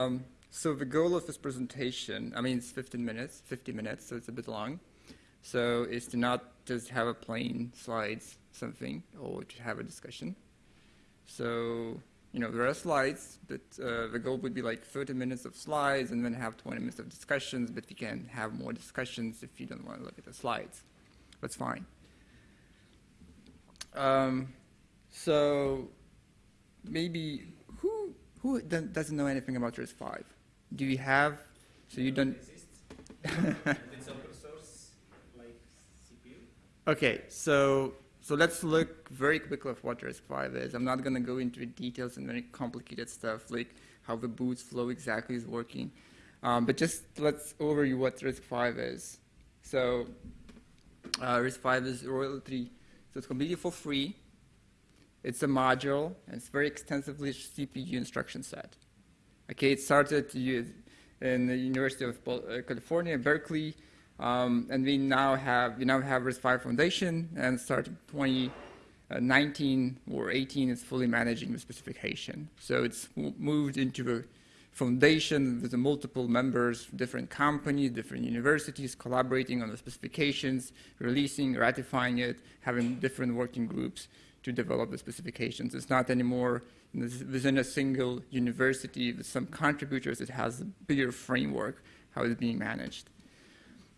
Um, so the goal of this presentation, I mean, it's 15 minutes, 50 minutes, so it's a bit long. So is to not just have a plain slides something or to have a discussion. So, you know, there are slides, but uh, the goal would be like 30 minutes of slides and then have 20 minutes of discussions, but we can have more discussions if you don't want to look at the slides. That's fine. Um, so maybe who doesn't know anything about RISC-V? Do you have? So you don't. it's open source, like CPU. Okay, so so let's look very quickly at what RISC-V is. I'm not going to go into details and very complicated stuff like how the boot flow exactly is working, um, but just let's overview what RISC-V is. So uh, RISC-V is royalty, so it's completely for free. It's a module, and it's very extensively CPU instruction set. Okay, it started in the University of uh, California, Berkeley, um, and we now have we now have RISC-V Foundation, and starting 2019 or 18 is fully managing the specification. So it's moved into a foundation with multiple members, different companies, different universities collaborating on the specifications, releasing, ratifying it, having different working groups to develop the specifications. It's not anymore within a single university with some contributors. It has a bigger framework how it's being managed.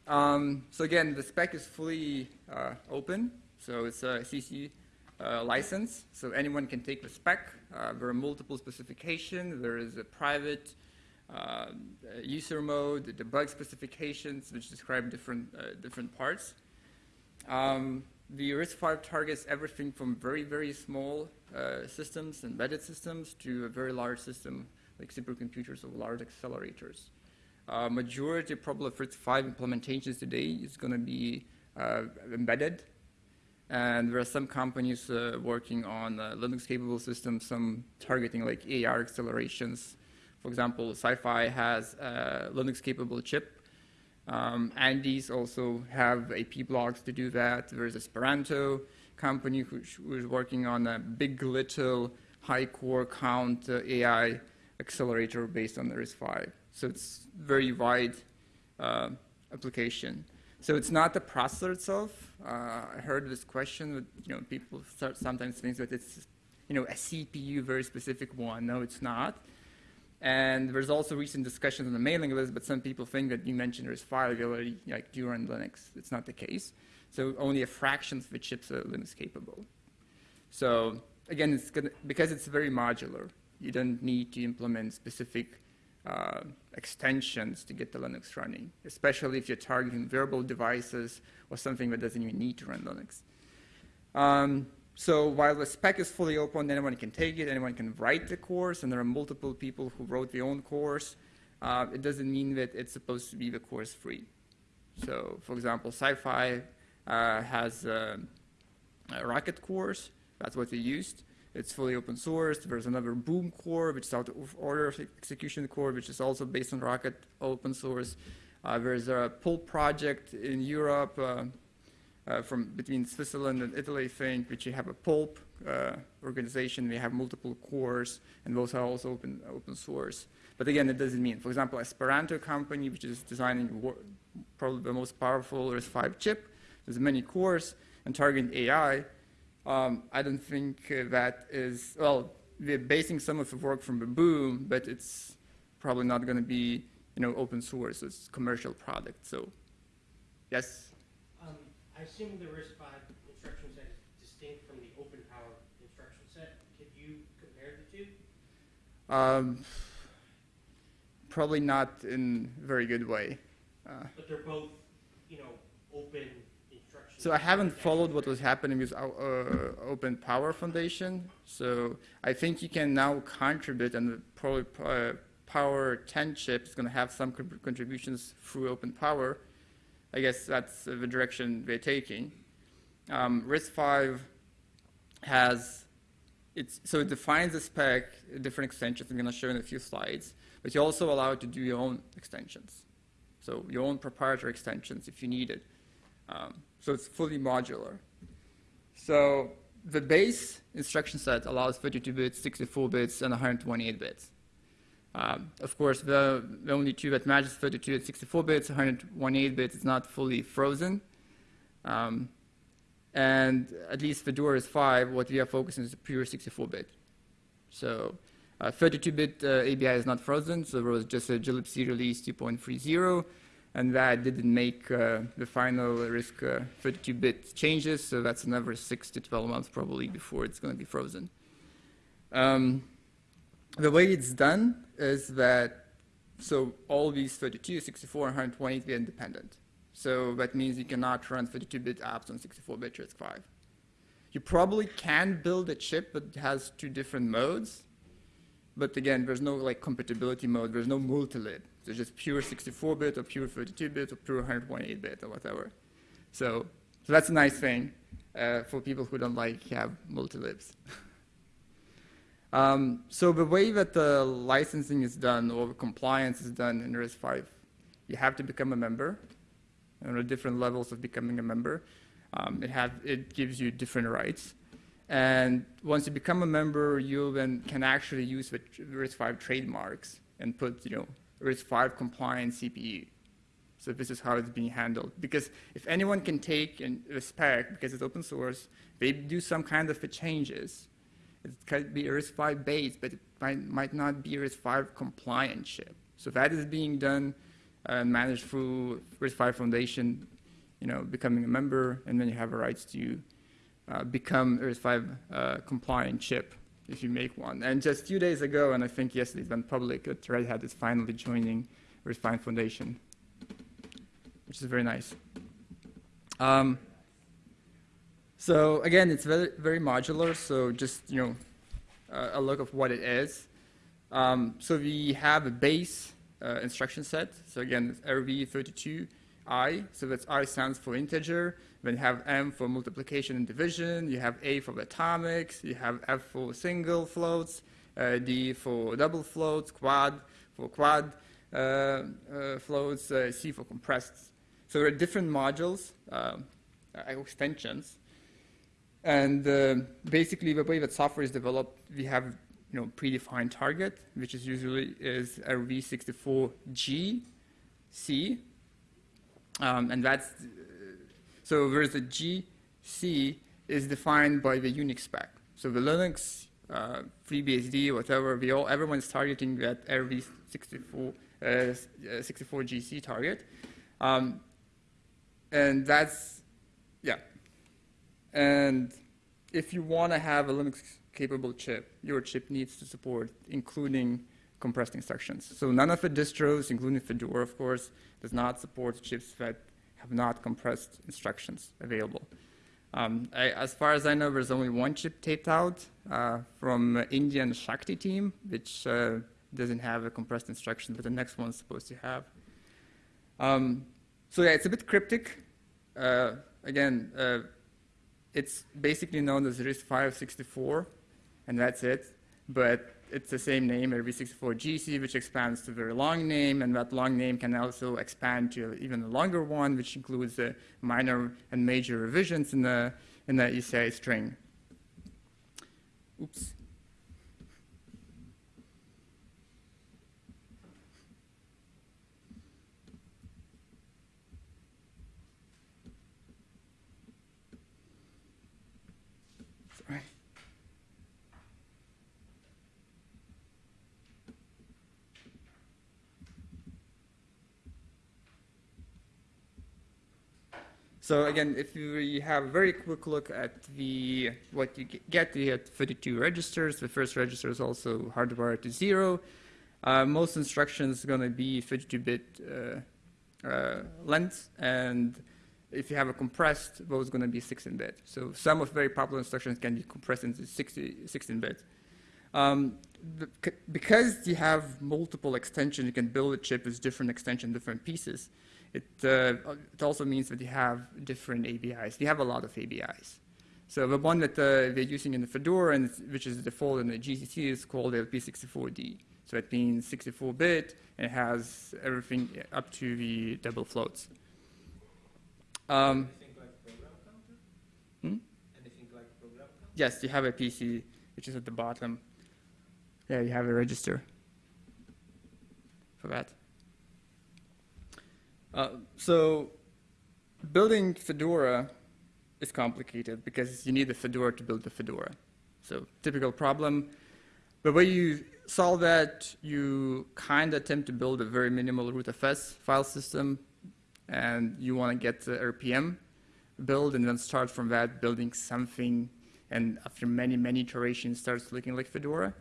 Um, so again, the spec is fully uh, open. So it's a CC uh, license. So anyone can take the spec. Uh, there are multiple specifications. There is a private uh, user mode, the debug specifications, which describe different, uh, different parts. Um, the RISC-V targets everything from very, very small uh, systems, embedded systems, to a very large system like supercomputers or large accelerators. Uh, majority probably of RISC-V implementations today is going to be uh, embedded. And there are some companies uh, working on uh, Linux-capable systems, some targeting like AR accelerations. For example, SiFive has a Linux-capable chip um, Andes also have AP blocks to do that. There's Esperanto company who is working on a big little high core count uh, AI accelerator based on the RISC-V. So it's very wide uh, application. So it's not the processor itself. Uh, I heard this question, you know, people sometimes think that it's, you know, a CPU, very specific one. No, it's not. And there's also recent discussions on the mailing list, but some people think that you mentioned there's file availability, like during Linux. It's not the case. So only a fraction of the chips are Linux capable. So again, it's gonna, because it's very modular, you don't need to implement specific uh, extensions to get the Linux running, especially if you're targeting wearable devices or something that doesn't even need to run Linux. Um, so while the spec is fully open, anyone can take it, anyone can write the course, and there are multiple people who wrote their own course. Uh, it doesn't mean that it's supposed to be the course free. So for example, SiFive uh, has a, a, Rocket course. That's what they used. It's fully open source. There's another Boom core, which is out of order of execution core, which is also based on Rocket open source. Uh, there's a PULP project in Europe uh, uh, from between Switzerland and Italy, think, which you have a pulp uh, organization. We have multiple cores, and those are also open, open source. But again, it doesn't mean, for example, Esperanto company, which is designing probably the most powerful RISC-V chip. There's many cores and targeting AI. Um, I don't think uh, that is, well, we're basing some of the work from the boom, but it's probably not going to be, you know, open source. It's commercial product. So, yes? I assume the RISC-V instruction set is distinct from the open power instruction set. Could you compare the two? Um, probably not in a very good way. Uh, but they're both, you know, open instructions. So I haven't followed what was happening with uh, Open Power Foundation. So I think you can now contribute, and probably uh, Power 10 chip is going to have some contributions through Open Power. I guess that's the direction they're taking. Um, RISC-V has, it's, so it defines the spec, different extensions I'm going to show in a few slides, but you're also allowed to do your own extensions. So your own proprietary extensions if you need it. Um, so it's fully modular. So the base instruction set allows 32 bits, 64 bits, and 128 bits. Um, of course, the, the only two that matches 32 and 64 bits, 128 bits is not fully frozen. Um, and at least for Doris 5, what we are focusing is pure 64-bit. So 32-bit uh, ABI is not frozen, so there was just a glibc release 2.30, and that didn't make uh, the final RISC 32-bit changes, so that's another 6 to 12 months probably before it's going to be frozen. Um, the way it's done is that, so all these 32, 64, and 128 are independent. So that means you cannot run 32-bit apps on 64-bit RISC-V. You probably can build a chip that has two different modes, but again, there's no like compatibility mode. There's no multi-lib. There's just pure 64-bit or pure 32-bit or pure 128-bit or whatever. So, so that's a nice thing uh, for people who don't like have multi-libs. um, so the way that the licensing is done or compliance is done in RISC-V, you have to become a member. There are different levels of becoming a member. Um, it, have, it gives you different rights. And once you become a member, you then can actually use the RISC-V trademarks and put, you know, RISC-V compliant CPU. So this is how it's being handled. Because if anyone can take and spec, because it's open source, they do some kind of changes. It could be RISC-V based, but it might, might not be RISC-V compliant chip. So that is being done and managed through RISC-V Foundation, you know, becoming a member, and then you have a rights to uh, become RISC-V uh, compliant chip if you make one. And just a few days ago, and I think yesterday it went public, that Red Hat is finally joining RISC-V Foundation, which is very nice. Um, so again, it's very, very modular, so just, you know, uh, a look of what it is. Um, so we have a base uh, instruction set. So again, RV32I, so that's I stands for integer. Then you have M for multiplication and division. You have A for atomics. You have F for single floats. Uh, D for double floats. Quad for quad uh, uh floats. Uh, C for compressed. So there are different modules, uh, extensions. And basically, the way that software is developed, we have you know, predefined target, which is usually is RV64G, C, um, and that's, uh, so there's a GC is defined by the Unix spec. So the Linux, uh, FreeBSD, whatever, we all, everyone's targeting that RV64, uh, 64GC target. Um, and that's. And if you want to have a Linux capable chip your chip needs to support, including compressed instructions. So none of the distros, including Fedora, of course, does not support chips that have not compressed instructions available. Um, I, as far as I know, there's only one chip taped out uh, from Indian Shakti team, which uh, doesn't have a compressed instruction, but the next one's supposed to have. Um, so yeah, it's a bit cryptic. Uh, again, uh, it's basically known as RISC-V64 and that's it. But it's the same name, RV64GC, which expands to a very long name, and that long name can also expand to even a longer one, which includes the minor and major revisions in the, in the ISA string. Oops. So again, if we have a very quick look at the what you get, you get 32 registers. The first register is also hardwired to zero. Uh, most instructions are going to be 32-bit uh, uh, length, and if you have a compressed, those are going to be 16-bit. So some of very popular instructions can be compressed into 16-bit. Um, because you have multiple extensions, you can build a chip with different extension, different pieces. It, uh, it also means that you have different ABIs. You have a lot of ABIs. So the one that uh, they're using in the Fedora, and which is the default in the GCC, is called LP64D. So it means 64-bit, and it has everything up to the double floats. Um, Anything like program counter? hmm? Anything like? Yes, you have a PC, which is at the bottom. Yeah, you have a register. for that. Uh, so building Fedora is complicated because you need the Fedora to build the Fedora. So typical problem. The way you solve that, you kind of attempt to build a very minimal rootfs file system, and you want to get the RPM build, and then start from that building something, and after many, many iterations, starts looking like Fedora.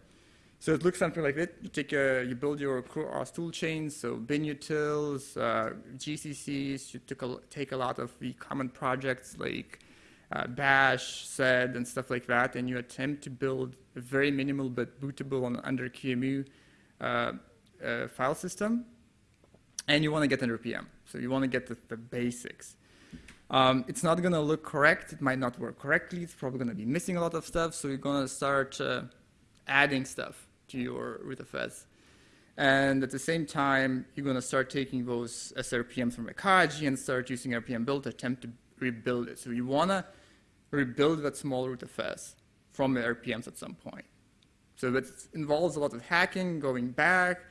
So it looks something like that. You take a, you build your CoreOS tool chains, so binutils, uh, GCCs. You took a, take a lot of the common projects like uh, Bash, Sed, and stuff like that, and you attempt to build a very minimal but bootable on under QEMU uh, uh, file system, and you want to get under RPM. So you want to get the, the basics. Um, it's not going to look correct. It might not work correctly. It's probably going to be missing a lot of stuff. So you're going to start uh, adding stuff to your rootfs. And at the same time, you're going to start taking those SRPMs from Koji and start using RPM build to attempt to rebuild it. So you want to rebuild that small rootfs from the RPMs at some point. So that involves a lot of hacking, going back,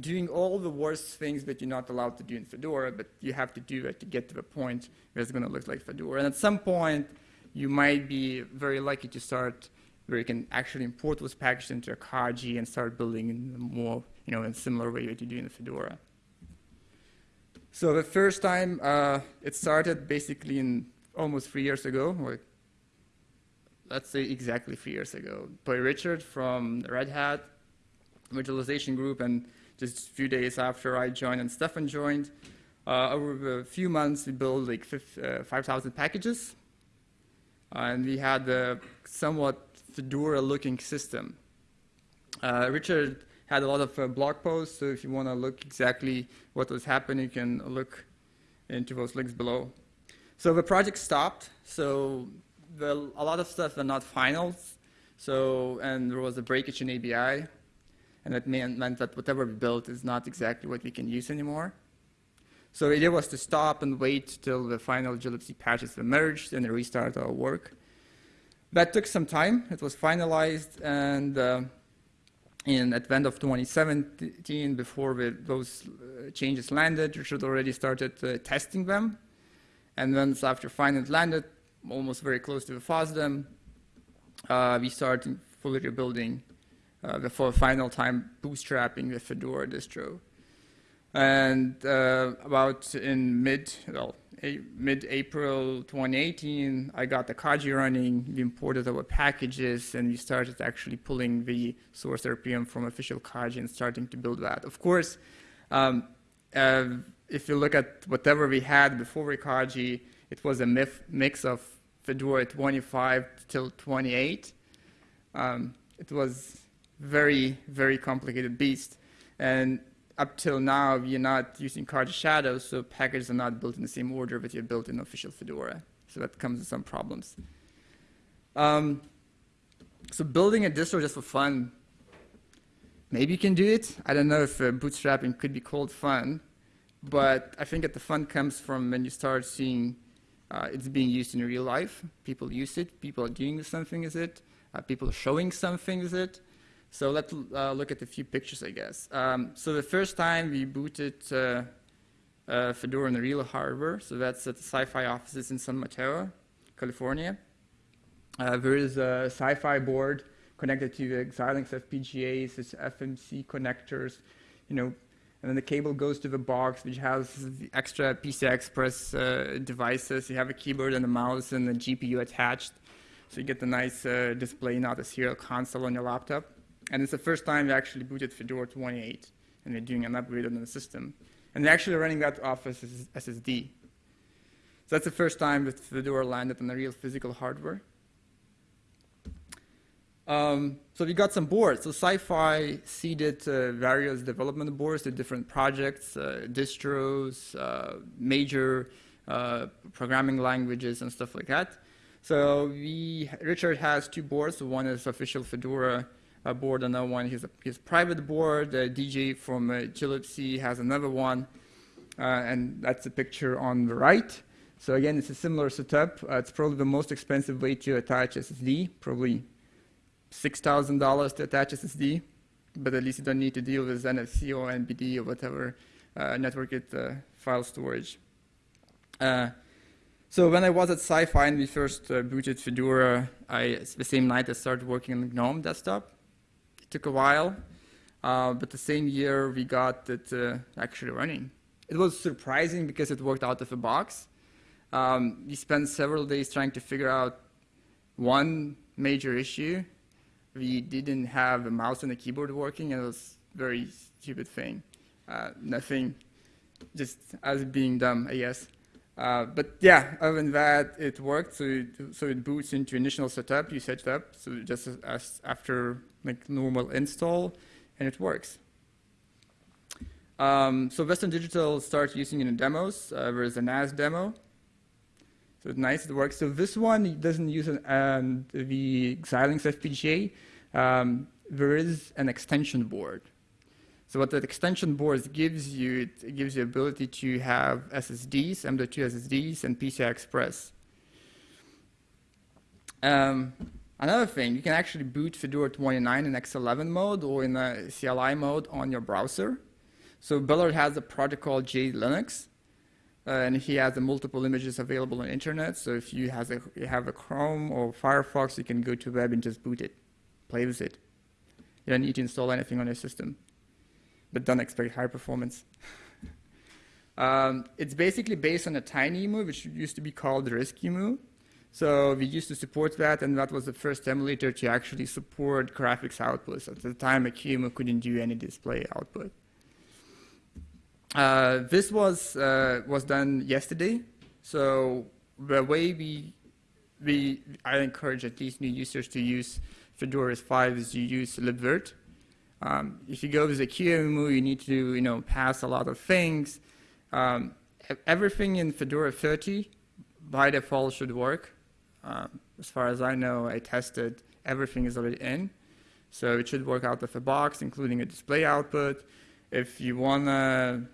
doing all the worst things that you're not allowed to do in Fedora, but you have to do it to get to the point where it's going to look like Fedora. And at some point, you might be very lucky to start where you can actually import those packages into a Koji and start building in more, you know, in a similar way that you do in the Fedora. So the first time uh, it started basically in almost three years ago, or let's say exactly three years ago, by Richard from Red Hat virtualization group, and just a few days after I joined and Stefan joined, uh, over a few months we built like uh, 5,000 packages, and we had a somewhat Fedora-looking system. Uh, Richard had a lot of uh, blog posts, so if you want to look exactly what was happening, you can look into those links below. So the project stopped, so the, a lot of stuff are not finals, so, and there was a breakage in ABI, and that meant, meant that whatever we built is not exactly what we can use anymore. So the idea was to stop and wait till the final glibc patches emerged and restart our work. That took some time. It was finalized, and uh, in at the end of 2017, before we, those uh, changes landed, Richard already started uh, testing them. And once after finally landed, almost very close to the FOSDEM, uh, we started fully rebuilding uh, the final time bootstrapping the Fedora distro. And uh, about in mid, well, mid-April 2018, I got the Koji running, we imported our packages, and we started actually pulling the source RPM from official Koji and starting to build that. Of course, um, uh, if you look at whatever we had before Koji, it was a mix of Fedora 25 till 28. Um, it was very, very complicated beast. And up till now, are not using Koji shadows, so packages are not built in the same order that you're built in official Fedora. So that comes with some problems. Um, so building a distro just for fun, maybe you can do it. I don't know if uh, bootstrapping could be called fun, but I think that the fun comes from when you start seeing uh, it's being used in real life. People use it. People are doing something with it. Uh, people are showing something with it. So let's uh, look at a few pictures, I guess. Um, so the first time we booted uh, uh, Fedora on the real hardware, so that's at the SiFive offices in San Mateo, California. Uh, there is a SiFive board connected to the Xilinx FPGAs, it's FMC connectors, you know, and then the cable goes to the box, which has the extra PCI Express uh, devices. You have a keyboard and a mouse and a GPU attached. So you get the nice uh, display, not a serial console on your laptop. And it's the first time we actually booted Fedora 28, and we're doing an upgrade on the system. And we're actually running that off as SSD. So that's the first time that Fedora landed on the real physical hardware. Um, so we got some boards. So SiFive seeded uh, various development boards to different projects, uh, distros, uh, major uh, programming languages, and stuff like that. So we, Richard has two boards. One is official Fedora board, another one his, his private board. DJ from uh, glibc has another one, uh, and that's a picture on the right. So again, it's a similar setup. Uh, it's probably the most expensive way to attach SSD, probably $6,000 to attach SSD. but at least you don't need to deal with NFS or NBD or whatever uh, uh, file storage. Uh, so when I was at SiFive and we first uh, booted Fedora, I, the same night I started working on GNOME desktop. Took a while, uh, but the same year we got it uh, actually running. It was surprising because it worked out of the box. Um, we spent several days trying to figure out one major issue. We didn't have a mouse and a keyboard working, and it was a very stupid thing. Uh, nothing, just as being dumb, I guess. Uh, but yeah, other than that, it worked. So it, so it boots into initial setup. You set it up, so just as, as after like normal install, and it works. Um, so Western Digital starts using it in demos. Uh, there's a NAS demo. So it's nice, it works. So this one doesn't use an, um, the Xilinx FPGA. Um, there is an extension board. So what that extension board gives you, it gives you the ability to have SSDs, M.2 SSDs, and PCI Express. Um, another thing, you can actually boot Fedora 29 in X11 mode or in a CLI mode on your browser. So Bellard has a project called JSLinux, uh, and he has the multiple images available on the internet. So if you, has a, you have a Chrome or Firefox, you can go to web and just boot it, play with it. You don't need to install anything on your system but don't expect high performance. um, it's basically based on a TinyEmu, which used to be called RISC-EMU. So we used to support that, and that was the first emulator to actually support graphics outputs. At the time, a QEMU couldn't do any display output. Uh, this was uh, was done yesterday. So the way we we I encourage at least new users to use Fedora 5 is you use libvirt. Um, if you go with a QEMU, you need to you know pass a lot of things. Um, everything in Fedora 30 by default should work. Um, as far as I know, I tested everything is already in, so it should work out of the box, including a display output. If you wanna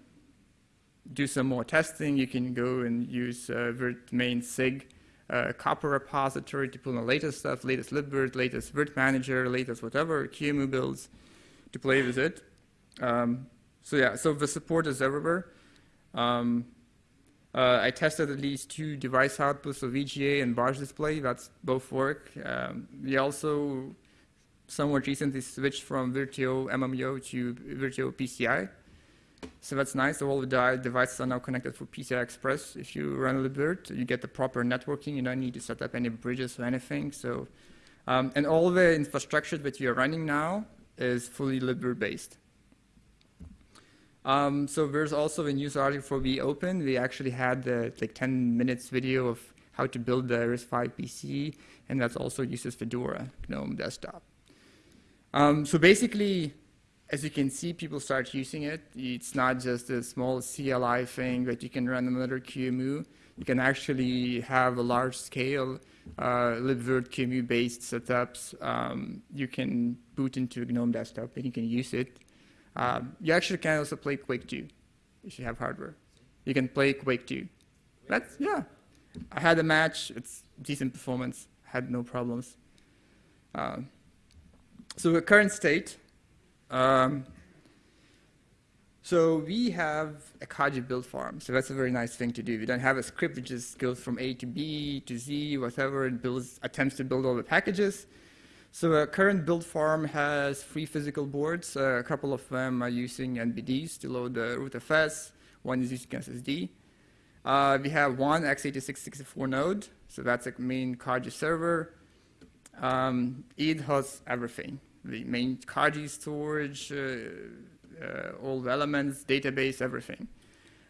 do some more testing, you can go and use uh, virt main sig uh, COPR repository to pull the latest stuff, latest libvirt, latest virt manager, latest whatever, QEMU builds to play with it. Um, so yeah, so the support is everywhere. Um, uh, I tested at least two device outputs of VGA and Barge display. That's both work. Um, we also somewhat recently switched from Virtio MMIO to Virtio PCI. So that's nice. So all the devices are now connected for PCI Express. If you run libvirt, you get the proper networking. You don't need to set up any bridges or anything. So, um, and all the infrastructure that you are running now is fully libvirt based. Um, so there's also a news article for vOpen. We actually had the like 10 minutes video of how to build the RISC-V PC, and that also uses Fedora GNOME desktop. Um, so basically, as you can see, people start using it. It's not just a small CLI thing that you can run another QEMU. You can actually have a large scale uh, libvirt QEMU based setups. Um, you can boot into a GNOME desktop and you can use it. Um, you actually can also play Quake 2 if you have hardware. You can play Quake 2. That's, yeah. I had a match, it's decent performance, had no problems. Um, so the current state, um, so we have a Koji build farm, so that's a very nice thing to do. We don't have a script which just goes from A to B to Z, whatever, and builds, attempts to build all the packages. So a current build farm has three physical boards. Uh, a couple of them are using NBDs to load the rootfs. One is using SSD. Uh, we have one x86-64 node, so that's a main Koji server. Um, it has everything. The main Koji storage, uh, all the elements, database, everything.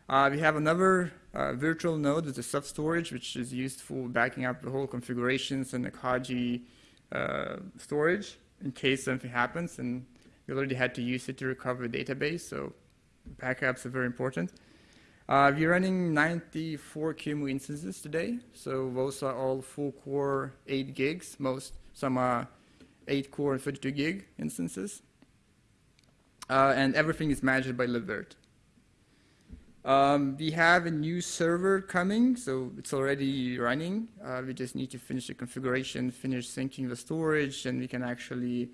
Uh, we have another uh, virtual node with a sub-storage, which is used for backing up the whole configurations and the Koji uh, storage in case something happens, and we already had to use it to recover the database, so backups are very important. Uh, we're running 94 QEMU instances today, so those are all full core 8 gigs, most, some are 8 core and 32 gig instances. Uh, and everything is managed by libvirt. Um, we have a new server coming, so it's already running. Uh, we just need to finish the configuration, finish syncing the storage, and we can actually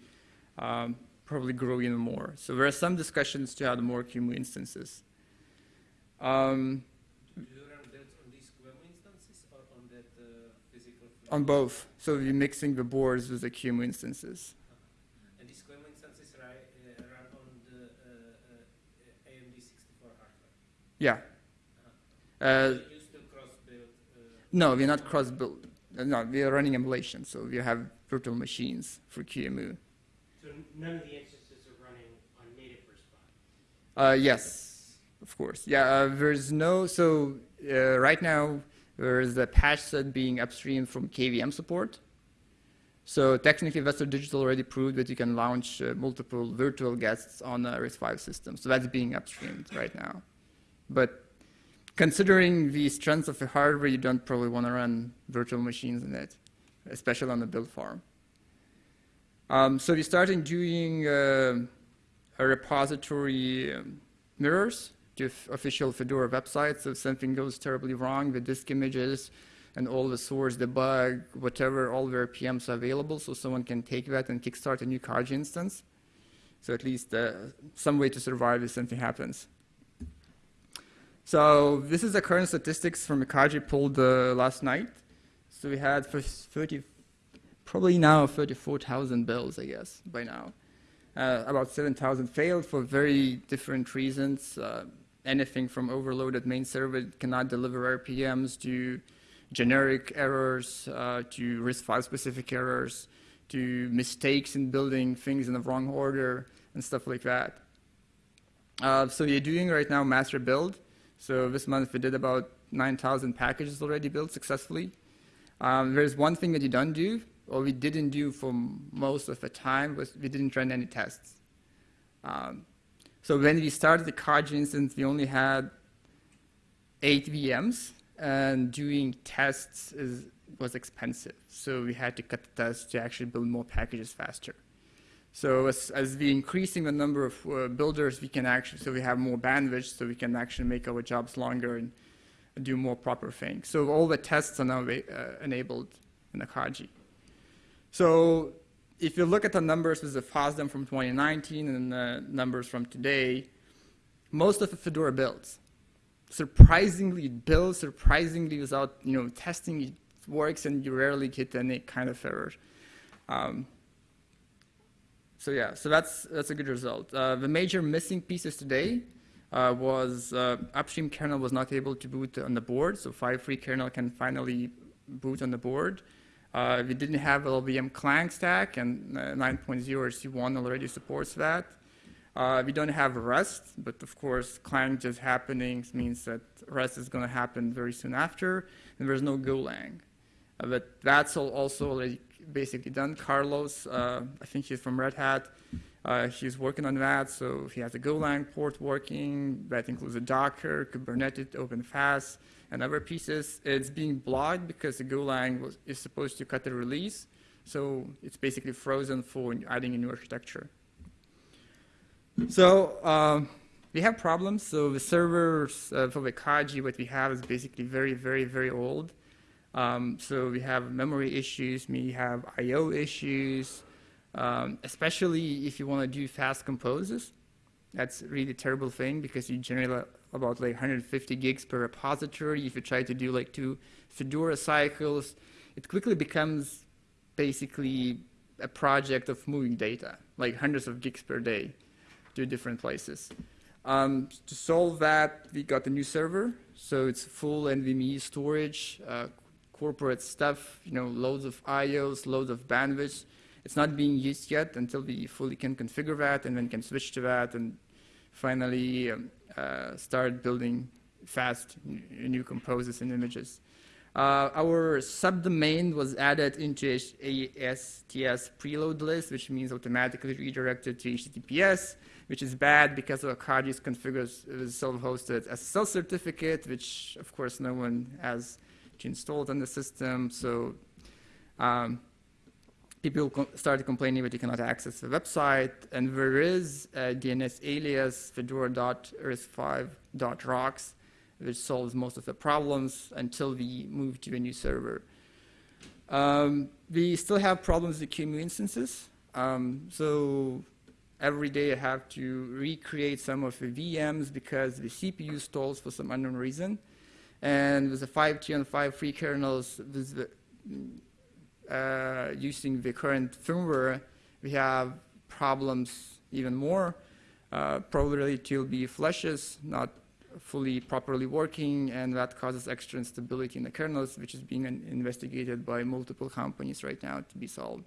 um, probably grow even more. So there are some discussions to add more QEMU instances. Um, you run builds on these QEMU instances or on that uh, physical? on both, so we're mixing the boards with the QEMU instances. And these QEMU instances ri- uh, run on the uh, uh, AMD 64 hardware. Yeah. Uh, So you still cross-build. Uh, no, we're not cross-built. Uh, No, we are running emulation, so we have virtual machines for QEMU. So none of the instances are running on native RISC-V. Uh, yes, of course. Yeah, uh, there's no, so uh, right now there is a patch set being upstream from KVM support. So technically Western Digital already proved that you can launch uh, multiple virtual guests on a RISC-V system. So that's being upstreamed right now. But considering the strengths of the hardware, you don't probably want to run virtual machines in it, especially on the build farm. Um, so we started doing uh, a repository um, mirrors to official Fedora websites. So if something goes terribly wrong, the disk images and all the source, debug, whatever, all their PMs are available, so someone can take that and kickstart a new Koji instance. So at least uh, some way to survive if something happens. So this is the current statistics from Koji pulled uh, last night. So we had for 30, probably now 34,000 bills, I guess, by now. Uh, about 7,000 failed for very different reasons. Uh, anything from overloaded main server cannot deliver RPMs to generic errors, uh, to RISC-V specific errors, to mistakes in building things in the wrong order and stuff like that. Uh, so we're doing right now master build. So this month we did about 9,000 packages already built successfully. Um, there's one thing that you don't do, or we didn't do for most of the time, was we didn't run any tests. Um, so when we started the Koji instance, we only had eight VMs, and doing tests is, was expensive. So we had to cut the tests to actually build more packages faster. So as, as we increasing the number of uh, builders, we can actually, so we have more bandwidth, so we can actually make our jobs longer and do more proper things. So all the tests are now uh, enabled in the Koji. So if you look at the numbers with the FOSDEM from 2019 and the numbers from today, most of the Fedora builds, surprisingly builds, surprisingly without you know testing, it works and you rarely get any kind of error. Um, so yeah, so that's that's a good result. Uh, the major missing pieces today uh, was uh, upstream kernel was not able to boot on the board, so 5.3 kernel can finally boot on the board. Uh, we didn't have LLVM Clang stack, and uh, 9.0 C1 already supports that. Uh, we don't have Rust, but of course, Clang just happening means that Rust is going to happen very soon after, and there's no Golang. But that's also already basically done. Carlos, uh, I think he's from Red Hat. Uh, he's working on that, so he has a Golang port working. That includes a Docker, Kubernetes, OpenFaaS, and other pieces. It's being blocked because the Golang was, is supposed to cut the release, so it's basically frozen for adding a new architecture. So um, we have problems. So the servers uh, for the Koji, what we have is basically very, very, very old. Um, so we have memory issues, we have I/O issues, um, especially if you want to do fast composes. That's really terrible thing because you generate about like 150 gigs per repository. If you try to do like two Fedora cycles, it quickly becomes basically a project of moving data, like hundreds of gigs per day to different places. Um, to solve that, we got a new server, so it's full NVMe storage, uh, corporate stuff, you know, loads of IOs, loads of bandwidth. It's not being used yet until we fully can configure that and then can switch to that and finally um, uh, start building fast new composes and images. Uh, our subdomain was added into HSTS preload list, which means automatically redirected to HTTPS, which is bad because configured as self-hosted SSL certificate, which of course no one has installed on the system. So um, people started complaining that you cannot access the website, and there is a DNS alias fedora.riscv.rocks, which solves most of the problems until we move to a new server. Um, we still have problems with QEMU instances. Um, so every day I have to recreate some of the VMs because the CPU stalls for some unknown reason. And with the 5G and 5.3 kernels, with the, uh, using the current firmware, we have problems even more. Uh, probability to be flushes, not fully properly working, and that causes extra instability in the kernels, which is being investigated by multiple companies right now to be solved.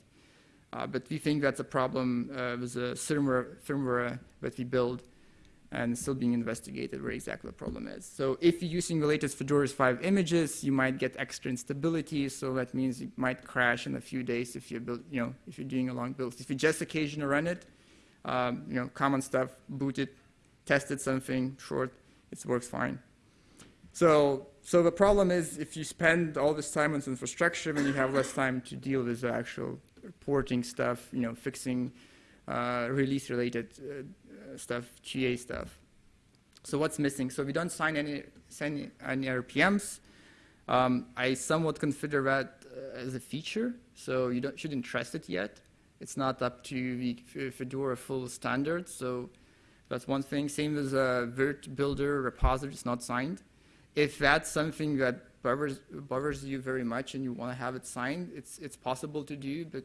Uh, but we think that's a problem uh, with the firmware, firmware that we build and still being investigated where exactly the problem is. So if you're using the latest Fedora 5 images, you might get extra instability, so that means it might crash in a few days if you build, you know, if you're doing a long build. If you just occasionally run it, um, you know, common stuff, boot it, tested something short, it works fine. So, so the problem is if you spend all this time on infrastructure, then you have less time to deal with the actual porting stuff, you know, fixing uh, release-related uh, stuff, GA stuff. So what's missing? So we don't sign any, sign any RPMs. Um, I somewhat consider that uh, as a feature, so you don't, shouldn't trust it yet. It's not up to the Fedora full standard, so that's one thing. Same as a virt builder repository is not signed. If that's something that bothers, bothers you very much and you want to have it signed, it's, it's possible to do, but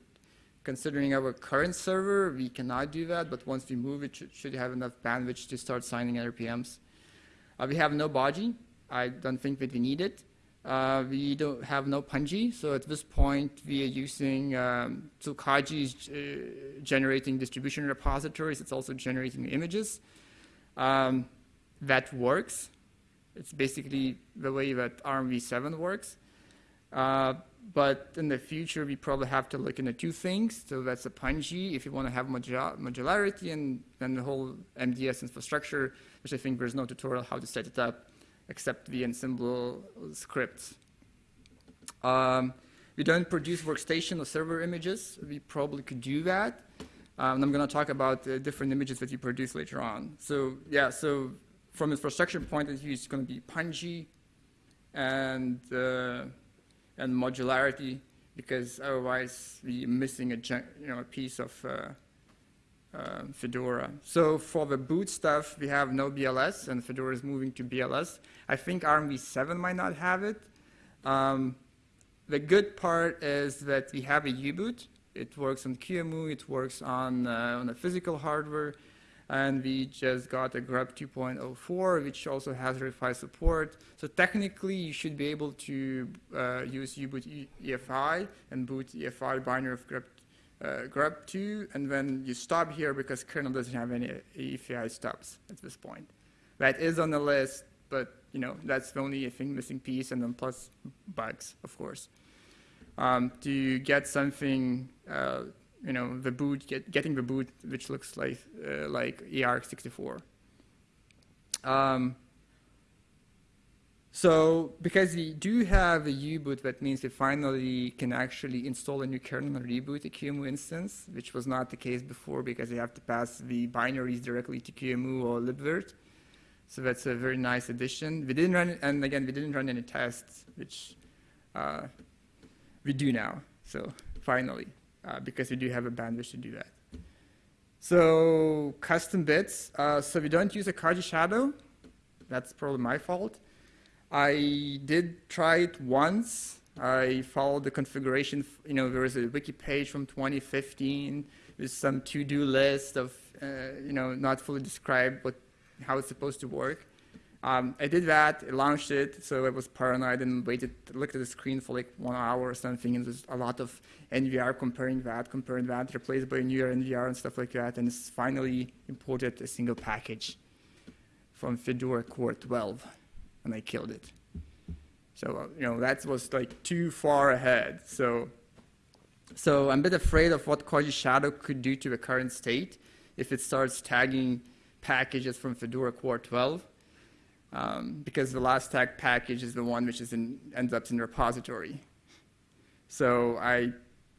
considering our current server, we cannot do that, but once we move it, should, should have enough bandwidth to start signing RPMs. Uh, we have no Bodhi. I don't think that we need it. Uh, we don't have no Pungi, so at this point we are using um, so Koji is uh, generating distribution repositories. It's also generating images. Um, that works. It's basically the way that ARMv7 works. Uh, but in the future, we probably have to look into two things. So that's a Pungi if you want to have modu- modularity and then the whole MBS infrastructure, which I think there's no tutorial how to set it up except the Ansible scripts. Um, we don't produce workstation or server images. We probably could do that. Um, and I'm going to talk about the different images that you produce later on. So yeah, so from infrastructure point of view, it's going to be Pungi and uh, and modularity because otherwise we're missing a you know a piece of uh, uh, Fedora. So for the boot stuff, we have no BLS, and Fedora is moving to BLS. I think ARMv7 might not have it. Um, the good part is that we have a U-boot. It works on QEMU, it works on, uh, on the physical hardware, and we just got a grub 2.04, which also has EFI support. So technically, you should be able to uh, use U-boot EFI and boot EFI binary of grub uh, grub 2, and then you stop here because kernel doesn't have any EFI stops at this point. That is on the list, but you know that's the only thing missing piece, and then plus bugs, of course. Um, to get something, uh, you know, the boot, get, getting the boot, which looks like uh, like ER64. Um, so because we do have a U-boot, that means we finally can actually install a new kernel and reboot a QEMU instance, which was not the case before because you have to pass the binaries directly to QEMU or libvirt. So that's a very nice addition. We didn't run, and again, we didn't run any tests, which uh, we do now. So finally, uh, because we do have a bandwidth to do that. So custom bits. Uh, so we don't use a Koji shadow. That's probably my fault. I did try it once. I followed the configuration. You know, there was a wiki page from 2015 with some to-do list of, uh, you know, not fully described what how it's supposed to work. Um, I did that, I launched it, so I was paranoid and waited, looked at the screen for like one hour or something, and there's a lot of NVR comparing that, comparing that, replaced by a newer NVR and stuff like that, and it's finally imported a single package from Fedora Core 12, and I killed it. So, uh, you know, that was like too far ahead. So, so I'm a bit afraid of what Koji Shadow could do to the current state if it starts tagging packages from Fedora Core 12 um, because the last tag package is the one which is in, ends up in the repository. So I,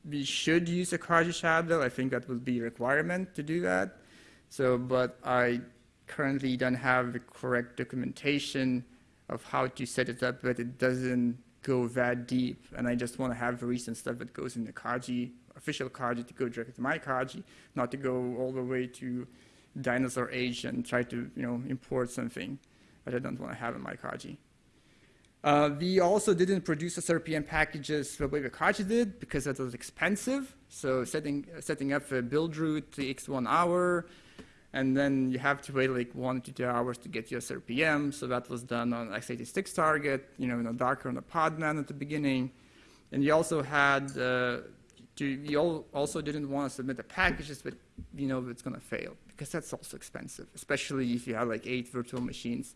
we should use a Koji shadow. I think that would be a requirement to do that. So, but I currently don't have the correct documentation of how to set it up, but it doesn't go that deep. And I just want to have the recent stuff that goes in the Koji official Koji to go directly to my Koji, not to go all the way to dinosaur age and try to you know import something that I don't want to have in my Koji. Uh, we also didn't produce SRPM packages the way the Koji did because that was expensive. So setting setting up a build route takes one hour, and then you have to wait like one to two hours to get your SRPM. So that was done on x86 target, you know, in a Docker and a Podman at the beginning. And you also had uh, to, you al- also didn't want to submit the packages, but you know it's going to fail because that's also expensive, especially if you have like eight virtual machines.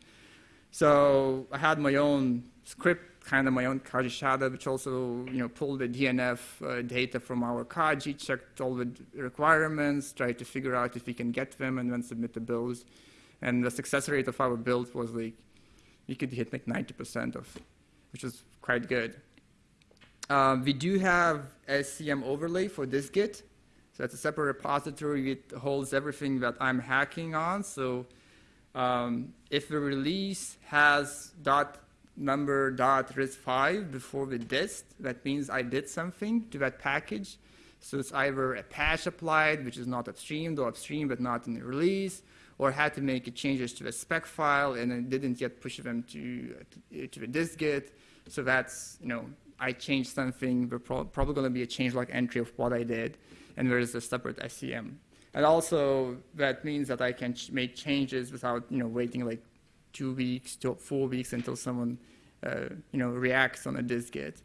So I had my own script, kind of my own Koji shadow, which also you know pulled the DNF uh, data from our Koji, checked all the requirements, tried to figure out if we can get them, and then submit the builds. And the success rate of our build was like we could hit like 90% of, which was quite good. Um, we do have SCM overlay for this Git. So it's a separate repository. It holds everything that I'm hacking on. So um, if the release has dot number dot riscv before the dist, that means I did something to that package. So it's either a patch applied, which is not upstreamed, or upstream but not in the release, or had to make changes to the spec file and it didn't yet push them to, to the dist-git. So that's, you know, I changed something, pro- probably going to be a changelog entry of what I did, and there is a separate SCM. And also, that means that I can ch- make changes without, you know, waiting like two weeks to four weeks until someone, uh, you know, reacts on a dist-git.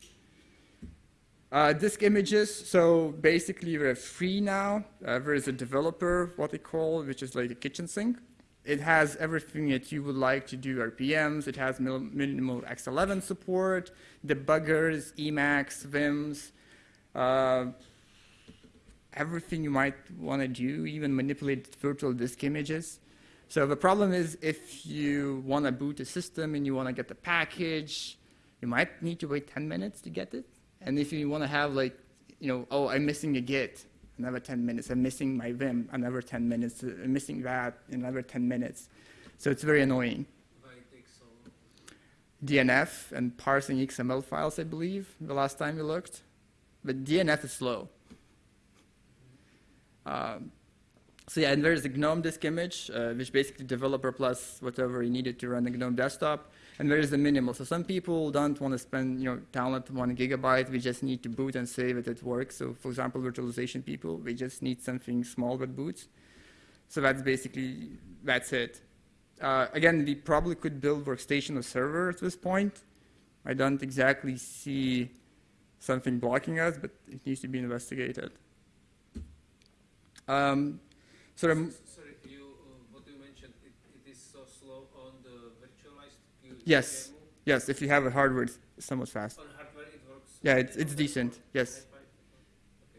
Uh, disk images, so basically they're free now. Uh, there is a developer, what they call, which is like a kitchen sink. It has everything that you would like to do RPMs. It has minimal X11 support, debuggers, Emacs, Vims, uh, everything you might want to do, even manipulate virtual disk images. So the problem is if you want to boot a system and you want to get the package, you might need to wait 10 minutes to get it. And if you want to have like, you know, oh, I'm missing a Git, another 10 minutes. I'm missing my Vim, another 10 minutes. I'm missing that, another 10 minutes. So it's very annoying. DNF and parsing XML files, I believe, the last time we looked. But DNF is slow. Um, so yeah, and there's the GNOME disk image, uh, which basically developer plus whatever you needed to run the GNOME desktop. And there's the minimal. So some people don't want to spend, you know, download one gigabyte. We just need to boot and save it. It works. So for example, virtualization people, we just need something small that boots. So that's basically that's it. Uh, again, we probably could build workstation or server at this point. I don't exactly see something blocking us, but it needs to be investigated. Um, Sorry, you, uh, what you mentioned, it, it is so slow on the virtualized Q- Yes. Yes, if you have a hardware, it's somewhat fast. On hardware it works? Yeah, it's, it's decent. Yes. okay.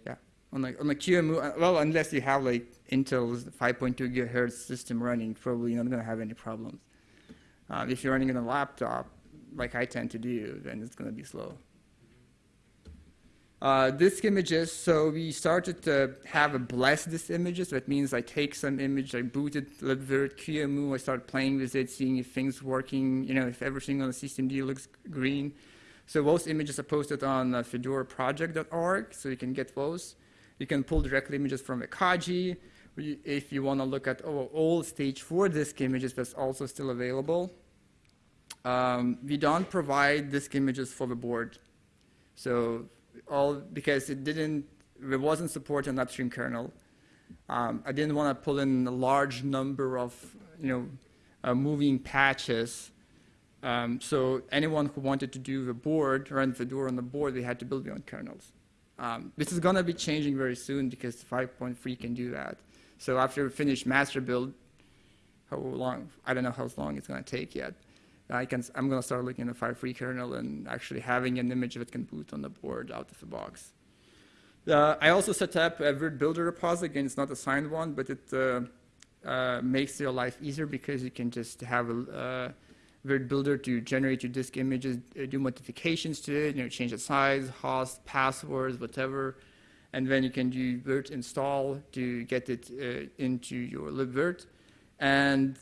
Yeah. On the on the QEMU, uh, well, unless you have like Intel's 5.2 gigahertz system running, probably you're not going to have any problems. Uh, if you're running on a laptop, like I tend to do, then it's going to be slow. Uh, disk images, so we started to have a blast disk images. That means I take some image, I boot it, libvirt, QEMU, I start playing with it, seeing if things working, you know, if everything on the systemd looks green. So those images are posted on uh, fedoraproject.org, so you can get those. You can pull directly images from a Koji. We- If you want to look at oh, all stage four disk images, that's also still available. Um, we don't provide disk images for the board. So all because it didn't, there wasn't support on upstream kernel. Um, I didn't want to pull in a large number of, you know, uh, moving patches. Um, so anyone who wanted to do the board, run the door on the board, they had to build their own kernels. Um, this is going to be changing very soon because 5.3 can do that. So after we finish master build, how long? I don't know how long it's going to take yet. I can, I'm going to start looking at 5.3 kernel and actually having an image that can boot on the board out of the box. Uh, I also set up a Virt Builder repository. Again, it's not a signed one, but it uh, uh, makes your life easier because you can just have a uh, Virt Builder to generate your disk images, uh, do modifications to it, you know, change the size, host, passwords, whatever, and then you can do virt install to get it uh, into your libvirt. And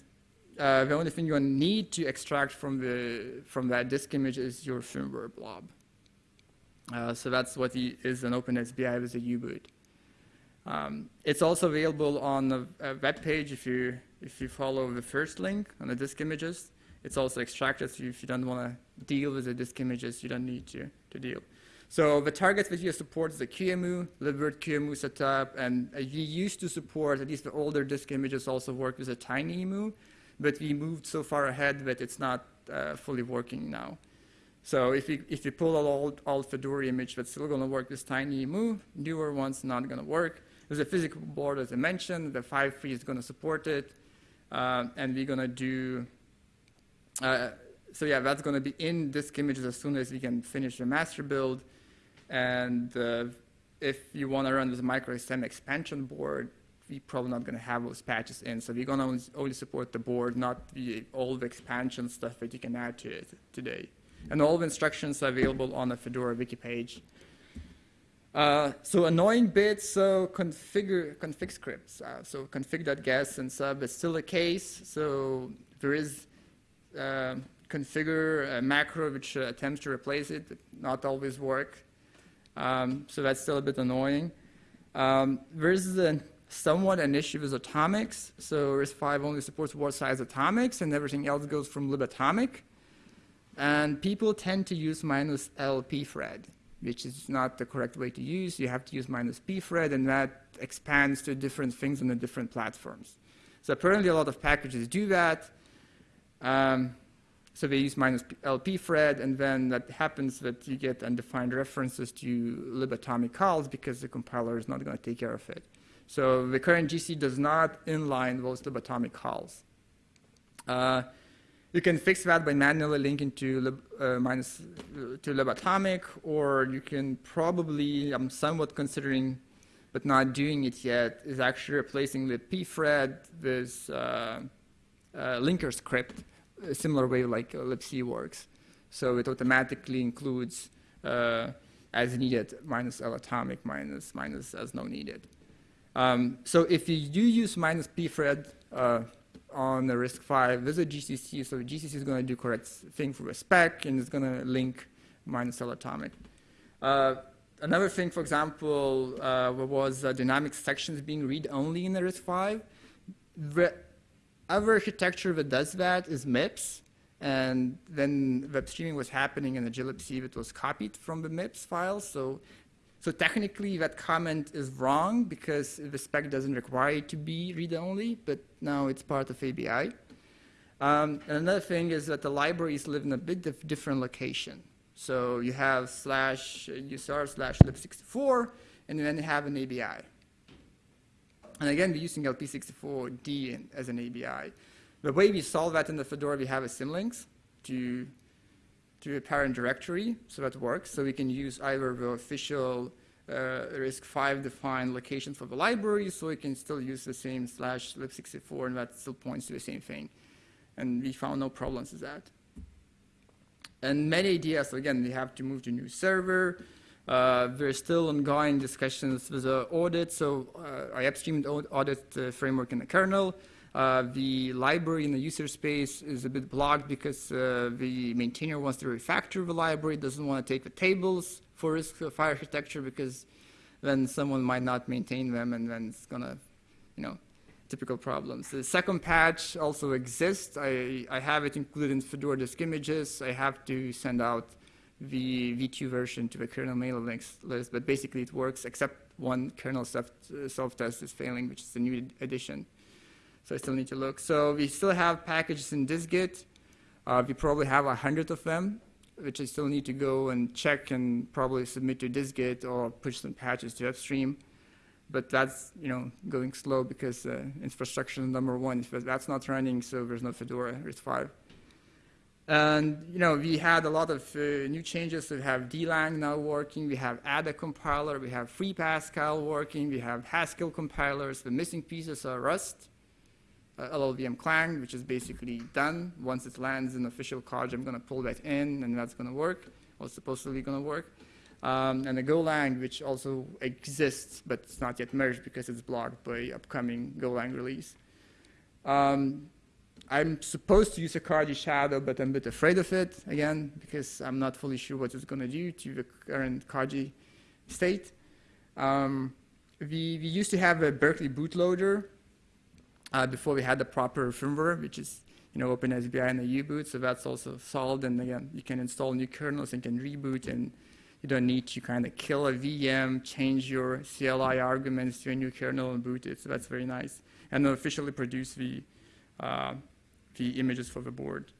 uh, the only thing you need to extract from the from that disk image is your firmware blob. Uh, so that's what the, is an OpenSBI with a U-boot. Um, it's also available on a, a web page if you if you follow the first link on the disk images. It's also extracted, so if you don't want to deal with the disk images, you don't need to, to deal. So the target video supports the QEMU, libvirt QEMU setup, and uh, we used to support, at least the older disk images also work with a TinyEmu, but we moved so far ahead that it's not uh, fully working now. So if you, if you pull an old, old Fedora image that's still going to work with TinyEmu, newer ones not going to work. There's a physical board, as I mentioned. The 5.3 is going to support it. Um, and we're going to do, uh, so yeah, that's going to be in disk images as soon as we can finish the master build. And uh, if you want to run with a Microsemi expansion board, we're probably not going to have those patches in. So we're going to only, support the board, not all the expansion stuff that you can add to it today. And all the instructions are available on the Fedora wiki page. Uh, so annoying bits, so configure config scripts. Uh, so config.guess and sub is still a case. So there is uh, configure macro which uh, attempts to replace it, not always work. Um, so that's still a bit annoying. Um, there's a, somewhat an issue with atomics. So RISC-V only supports word size atomics, and everything else goes from libatomic. And people tend to use minus L pthread which is not the correct way to use. You have to use minus pthread, and that expands to different things on the different platforms. So apparently a lot of packages do that. Um, so they use minus LP thread, and then that happens that you get undefined references to libatomic calls because the compiler is not going to take care of it. So the current GC does not inline those libatomic calls. Uh, you can fix that by manually linking to uh, minus uh, to libatomic, or you can probably, I'm somewhat considering, but not doing it yet, is actually replacing the pthread with uh, uh, linker script, a similar way like libc works. So it automatically includes as needed minus L atomic minus minus as no needed. Um, so if you do use minus pthread, uh, on the RISC-V with a GCC. So GCC is going to do correct thing for the spec, and it's going to link minus atomic. Uh, another thing, for example, uh, was uh, dynamic sections being read-only in the RISC-V. The other architecture that does that is MIPS, and then web streaming was happening in the glibc that was copied from the MIPS file, So so technically that comment is wrong because the spec doesn't require it to be read-only, but now it's part of ABI. Um, another thing is that the libraries live in a bit different location. So you have slash usr slash lib64, and then you have an ABI. And again, we're using LP64D as an ABI. The way we solve that in the Fedora, we have a symlinks to to a parent directory, so that works. So we can use either the official uh, RISC-V defined location for the library, so we can still use the same slash lib64, and that still points to the same thing. And we found no problems with that. And metadata, so again, we have to move to new server. Uh, there's still ongoing discussions with the audit, so uh, I upstreamed audit uh, framework in the kernel. Uh, the library in the user space is a bit blocked because uh, the maintainer wants to refactor the library, doesn't want to take the tables for RISC-V architecture because then someone might not maintain them and then it's going to, you know, typical problems. The second patch also exists. I, I have it included in Fedora disk images. I have to send out the V2 version to the kernel mailing list, but basically it works except one kernel self-test is failing, which is the new edition. So I still need to look. So we still have packages in dist-git. Uh, we probably have a hundred of them, which I still need to go and check and probably submit to dist-git or push some patches to upstream. But that's you know going slow because uh, infrastructure is number one. If that's not running, so there's no Fedora RISC-V. And you know we had a lot of uh, new changes. We have dlang now working. We have Ada compiler. We have Free Pascal working. We have Haskell compilers. The missing pieces are Rust uh, LLVM Clang, which is basically done. Once it lands in official college, I'm going to pull that in, and that's going to work, or supposedly going to work. Um, and the Golang, which also exists, but it's not yet merged because it's blocked by upcoming Golang release. Um, I'm supposed to use a Koji Shadow, but I'm a bit afraid of it again because I'm not fully sure what it's going to do to the current Koji state. Um, we, we used to have a Berkeley bootloader uh, before we had the proper firmware, which is you know OpenSBI and the U-boot. So that's also solved. And again, you can install new kernels and can reboot, and you don't need to kind of kill a VM, change your CLI arguments to a new kernel and boot it. So that's very nice. And officially produce the uh, the images for the board.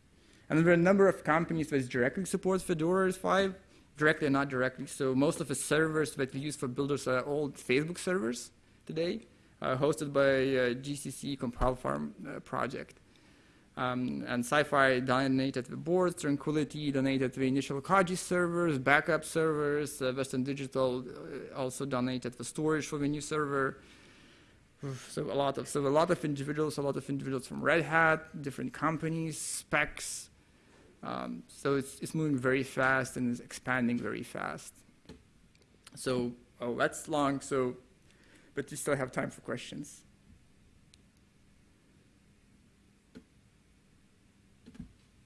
And there are a number of companies that directly support Fedora RISC-V, directly or not directly. So most of the servers that we use for builders are old Facebook servers today, hosted by uh, GCC Compile Farm uh, project. Um, and SiFive donated the boards, Tranquility donated the initial Kaji servers, backup servers, uh, Western Digital uh, also donated the storage for the new server. So a lot of so a lot of individuals, a lot of individuals from Red Hat, different companies, specs. Um, so it's it's moving very fast and is expanding very fast. So oh, that's long. So, but we still have time for questions.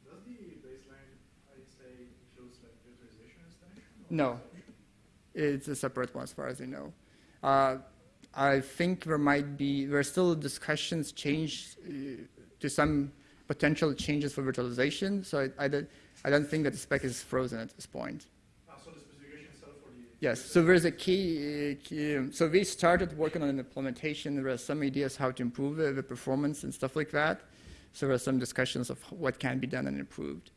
Does the baseline ISA includes like virtualization installation? or No. It's a separate one as far as I know. Uh, I think there might be, there are still discussions change uh, to some potential changes for virtualization. So I, I, don't, I don't think that the spec is frozen at this point. Ah, so the specification itself for the Yes, so there's a key, key so we started working on an implementation. There are some ideas how to improve uh, the performance and stuff like that. So there are some discussions of what can be done and improved.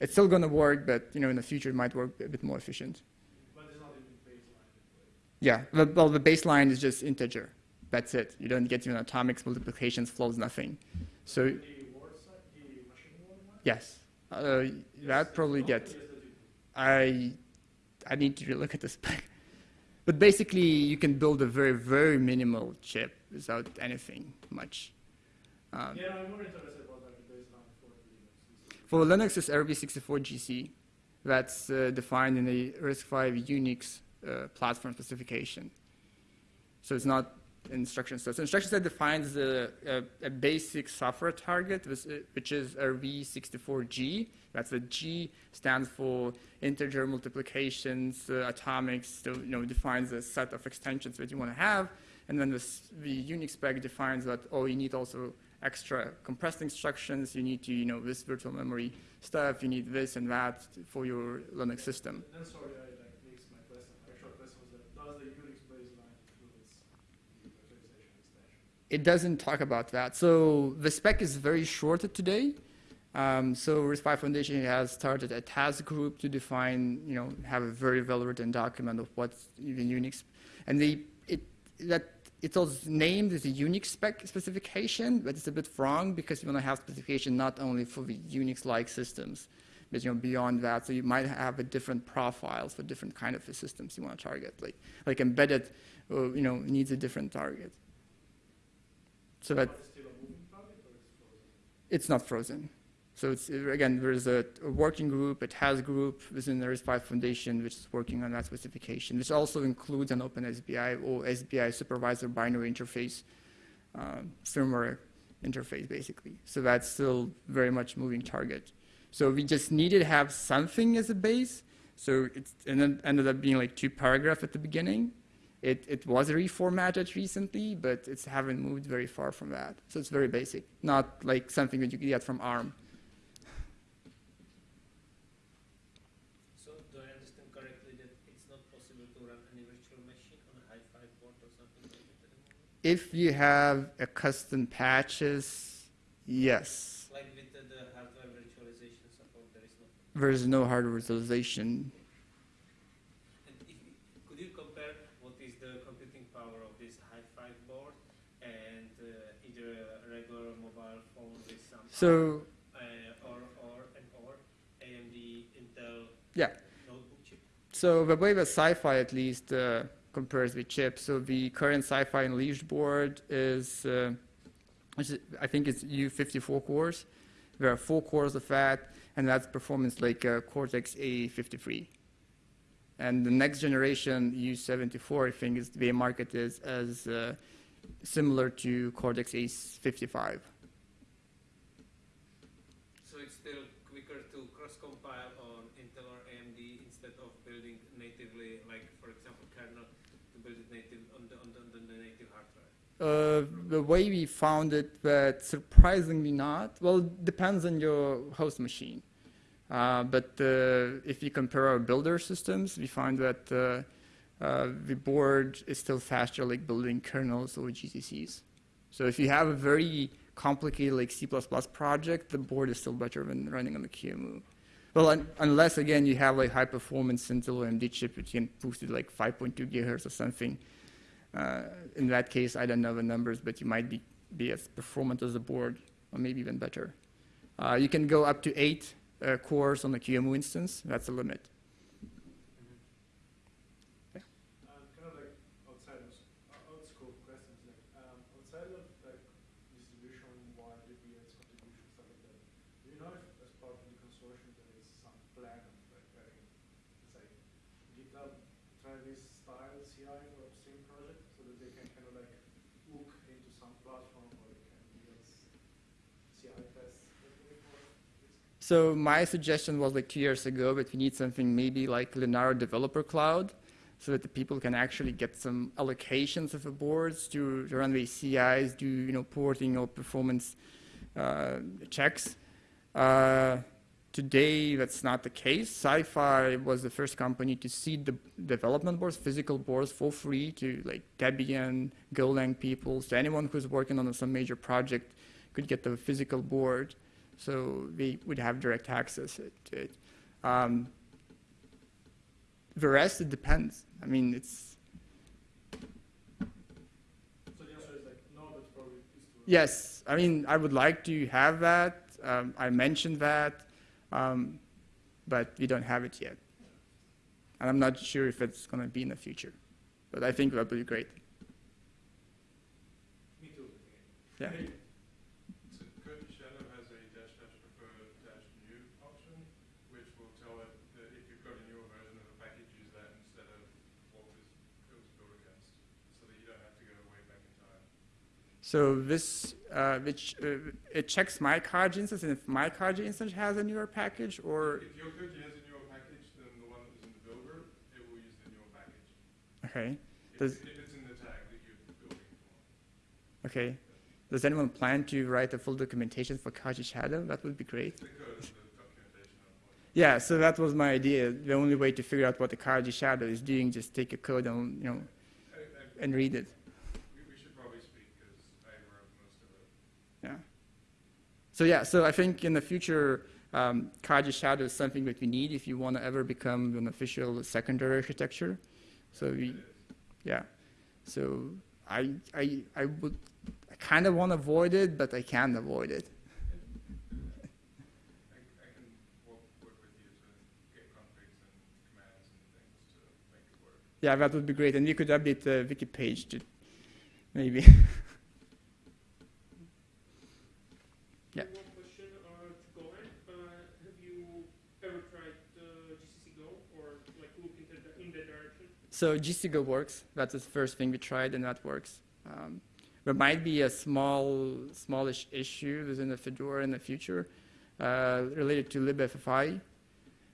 It's still going to work, but you know, in the future it might work a bit more efficient. but it's not in baseline. Yeah, the, well, the baseline is just integer. That's it. You don't get even atomics, multiplications, flows, nothing. So The side, the machine word yes, uh, that probably Not get. yes, that you- I I need to look at the spec. But basically, you can build a very very minimal chip without anything much. Um, Yeah, I'm more interested about the for Linux. For Linux, it's RV64GC. That's uh, defined in the RISC-V Unix uh, platform specification. So it's not instruction set. So instruction set defines a, a, a basic software target, which, uh, which is RV64G. That's the G stands for integer multiplications, uh, atomics. So you know defines a set of extensions that you want to have, and then this, the Unix spec defines that oh you need also extra compressed instructions. You need to you know this virtual memory stuff. You need this and that for your Linux system. Then sorry, I like mixed my question. My actual question was that does the Unix baseline include its virtualization extension? It doesn't talk about that. So the spec is very short today. Um, so RISC-V Foundation has started a task group to define, you know, have a very well-written document of what's even Unix, and they it that it's also named as a Unix spec specification, but it's a bit wrong because you want to have specification not only for the Unix-like systems, but you know beyond that. So you might have a different profiles for different kind of systems you want to target, like like embedded, uh, you know, needs a different target. So that still a moving target or it's frozen? it's not frozen. So again, there's a, a working group, a task group within the RISC-V Foundation which is working on that specification, which also includes an open SBI or SBI supervisor binary interface, um, firmware interface, basically. So that's still very much moving target. So we just needed to have something as a base. So it ended up being like two paragraphs at the beginning. It, it was reformatted recently, but it's haven't moved very far from that. So it's very basic, not like something that you get from ARM. So do I understand correctly that it's not possible to run any virtual machine on a HiFive board or something like that at the moment? If you have a custom patches, yes, Like with the, the hardware virtualization support, there is no. there's no hardware virtualization. And if, could you compare what is the computing power of this HiFive board and uh, either a regular mobile phone with some So uh, or or and or AMD Intel yeah, notebook chip? so the way that SiFive at least uh, compares with chips, so the current SiFive Unleashed board is, uh, is, I think it's U54 cores. There are four cores of that, and that's performance like uh, Cortex A53. And the next generation U74, I think, is the market is as uh, similar to Cortex A55. it's still quicker to cross-compile on Intel or AMD instead of building natively, like for example kernel, to build it native on the on the, on the native hard drive. Uh, the way we found it, but surprisingly not. Well, depends on your host machine. Uh, but uh, if you compare our builder systems, we find that uh, uh, the board is still faster, like building kernels or GCCs. So if you have a very complicated like C++ project, the board is still better than running on the QEMU. Well, un- unless again you have like high performance Intel AMD chip, which can boost it like 5.2 gigahertz or something. Uh, in that case, I don't know the numbers, but you might be, be as performant as the board, or maybe even better. Uh, you can go up to eight uh, cores on the QEMU instance. That's the limit. And kind of like outside of, uh, out scope questions, like, um, outside of like distribution, wide VPNs, contribution, stuff like that, do you know if as part of the consortium there is some plan of like having, it's like GitLab Travis style CI project so that they can kind of like hook into some platform where they can CI tests? So my suggestion was like two years ago, but we need something maybe like Linaro Developer Cloud, so that the people can actually get some allocations of the boards to, to run the CIs, do you know porting or performance uh, checks. Uh, today, that's not the case. SiFive was the first company to seed the development boards, physical boards, for free to like Debian, Golang people. So anyone who's working on some major project could get the physical board so they would have direct access to it. Um, the rest, it depends. I mean, it's So the answer is like, no, but probably is yes. I mean, I would like to have that. Um, I mentioned that, um, but we don't have it yet, and I'm not sure if it's going to be in the future. But I think that would be great. Me too. Yeah. So Koji Shadow has a dash dash prefer dash new option, which will tell it that if you've got a newer version of a package, use that instead of what was, it was built against, so that you don't have to go way back in time. So this, uh, which uh, it checks my Koji instance, and if my Koji instance has a newer package, or If your code has a newer package than the one that was in the builder, it will use the newer package. okay, If, Does- if it's in the tag that you're building for. okay. Does anyone plan to write a full documentation for Koji Shadow? That would be great. The code is the documentation of what Yeah, so that was my idea. The only way to figure out what the Koji Shadow is doing, is just take a code and you know and read it. we, we should probably speak, because I wrote most of it. Yeah. So yeah, so I think in the future, um, Koji Shadow is something that we need if you want to ever become an official secondary architecture. So we, yeah. So I I I would I kind of want to avoid it, but I can't avoid it. I, I can work, work with you to get configs and commands and things to make it work. Yeah, that would be great, and we could update the wiki page to maybe. Yeah. One question uh, to Golang. Uh, have you ever tried uh, GCC Go or like look into the, in that direction? So GCC Go works. That's the first thing we tried, and that works. Um, there might be a small, smallish issue within the Fedora in the future uh, related to libffi.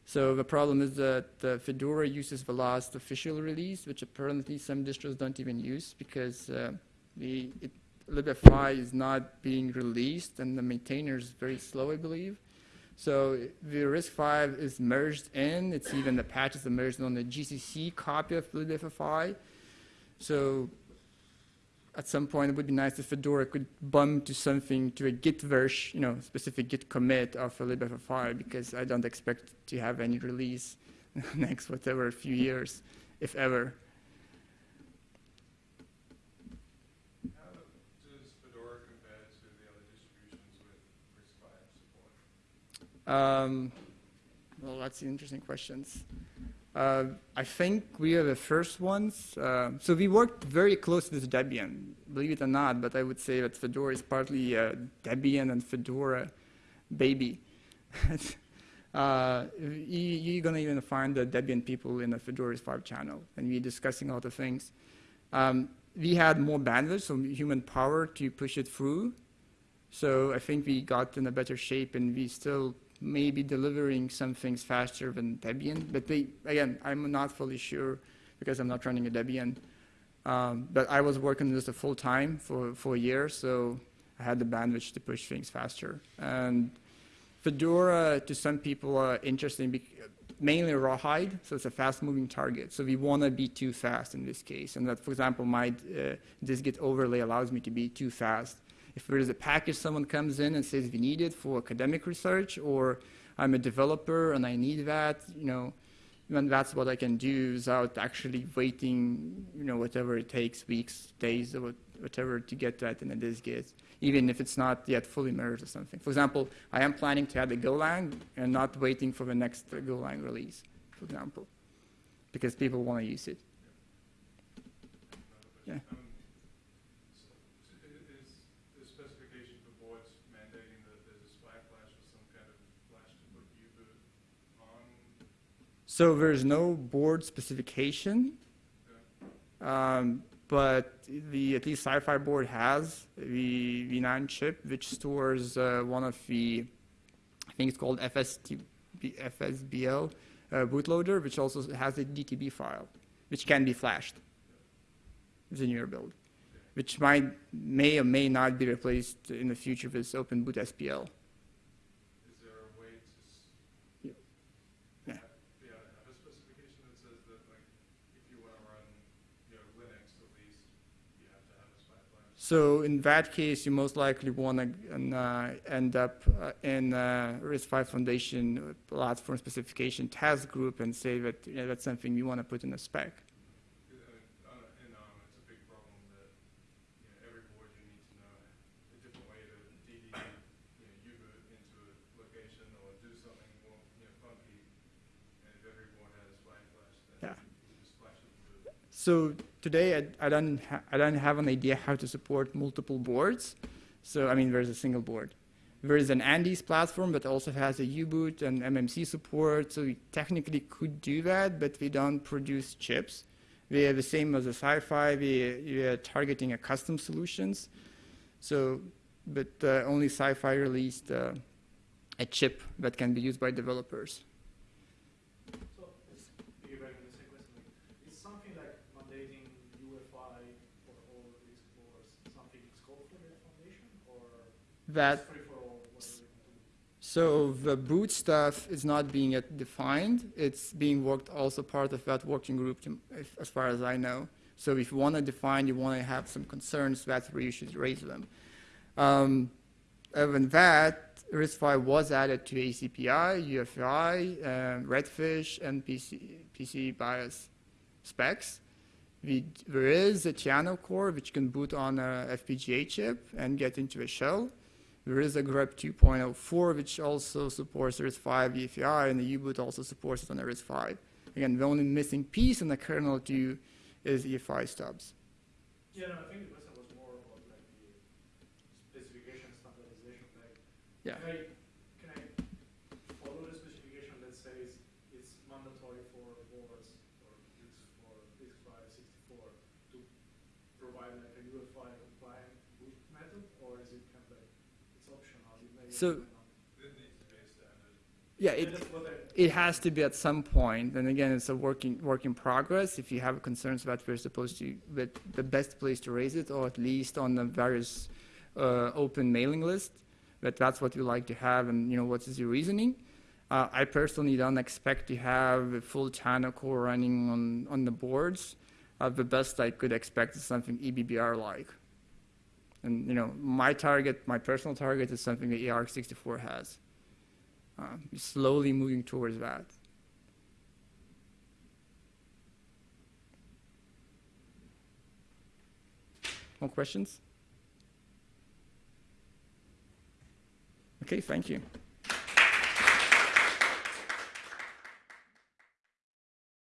So the problem is that the Fedora uses the last official release, which apparently some distros don't even use because uh, the it, libffi is not being released, and the maintainer is very slow, I believe. So the RISC-V is merged in. It's even the patches are merged on the GCC copy of libffi. So at some point, it would be nice if Fedora could bump to something to a Git version, you know, specific Git commit of libffi, because I don't expect to have any release next whatever few years, if ever. How does Fedora compare to the other distributions with RISC-V support? Um, well, that's interesting questions. Uh, I think we are the first ones. Uh, so we worked very close with Debian, believe it or not, but I would say that Fedora is partly Debian and Fedora baby. uh, you, you're going to even find the Debian people in the Fedora's 5 channel, and we're discussing all the things. Um, we had more bandwidth, so human power to push it through. So I think we got in a better shape, and we still maybe delivering some things faster than Debian, but they, again, I'm not fully sure because I'm not running a Debian. Um, but I was working this a full time for, for a year, so I had the bandwidth to push things faster. And Fedora, to some people, are interesting, mainly rawhide, so it's a fast-moving target. So we want to be too fast in this case, and that, for example, my uh, dist-git overlay allows me to be too fast. If there is a package someone comes in and says we need it for academic research, or I'm a developer and I need that, you know, then that's what I can do without actually waiting, you know, whatever it takes, weeks, days, or whatever to get that in a dist-git, even if it's not yet fully merged or something. For example, I am planning to add a Golang and not waiting for the next Golang release, for example, because people want to use it. Yeah. Um, so, so i- is the specification for boards mandating that there's a SPI flash or some kind of flash to put U-boot on? So there's no board specification, um, but the at least SiFive board has the V9 chip, which stores uh, one of the, I think it's called FSBL uh, bootloader, which also has a DTB file, which can be flashed within your build, which might may or may not be replaced in the future with OpenBoot SPL. Is there a way to, s- Yeah. Yeah. have- yeah, have a specification that says that, like, if you wanna run, you know, Linux at least, you have to have a SPI flash? So in that case, you most likely want to uh, end up uh, in uh, RISC-V Foundation platform specification task group and say that yeah, that's something you want to put in a spec. Because, I mean, on a- in ARM, it's a big problem that, you know, every board you need to know a different way to DD, you know, U-boot into a location or do something more, you know, funky. And if every board has a SPI flash, then Yeah. you just flash it with it. So today, I, I don't I don't have an idea how to support multiple boards. So I mean, there's a single board. There is an Andes platform that also has a U-boot and MMC support. So we technically could do that, but we don't produce chips. We are the same as a SiFive. We, we are targeting a custom solutions. So, but uh, only SiFive released uh, a chip that can be used by developers. So, it's piggybacking on the same question, like, is something like mandating UEFI for all these boards, something in scope for the foundation, or That it's free for all, whatever you can do? So the boot stuff is not being yet defined. It's being worked also part of that working group, to, if, as far as I know. So if you want to define, you want to have some concerns, that's where you should raise them. Um, other than that, RISC-V was added to ACPI, UEFI, uh, Redfish, and PC, PC BIOS specs. We, there is a TianoCore which can boot on a FPGA chip and get into a shell. There is a GRUB 2.04 which also supports RISC-V EFI, and the U-boot also supports it on RISC-V. Again, the only missing piece in the kernel to is EFI stubs. Yeah, no, I think the question was more about like the specification standardization, like, Yeah. can I, can I follow the specification that says it's mandatory for boards, or it's for RISC-V sixty-four, to provide like a UEFI compliant boot method, or is it kind of like, it's optional, it may or So- may not? It needs to be a standard. Yeah, it, it has to be at some point. and again, it's a working work in progress. If you have concerns about where supposed to, but the best place to raise it, or at least on the various uh, open mailing list, that that's what you like to have, and you know what is your reasoning. Uh, I personally don't expect to have a full TianoCore running on on the boards. Uh, the best I could expect is something EBBR like. And you know, my target, my personal target, is something that AArch64 has uh, slowly moving towards that. More questions? Okay, thank you.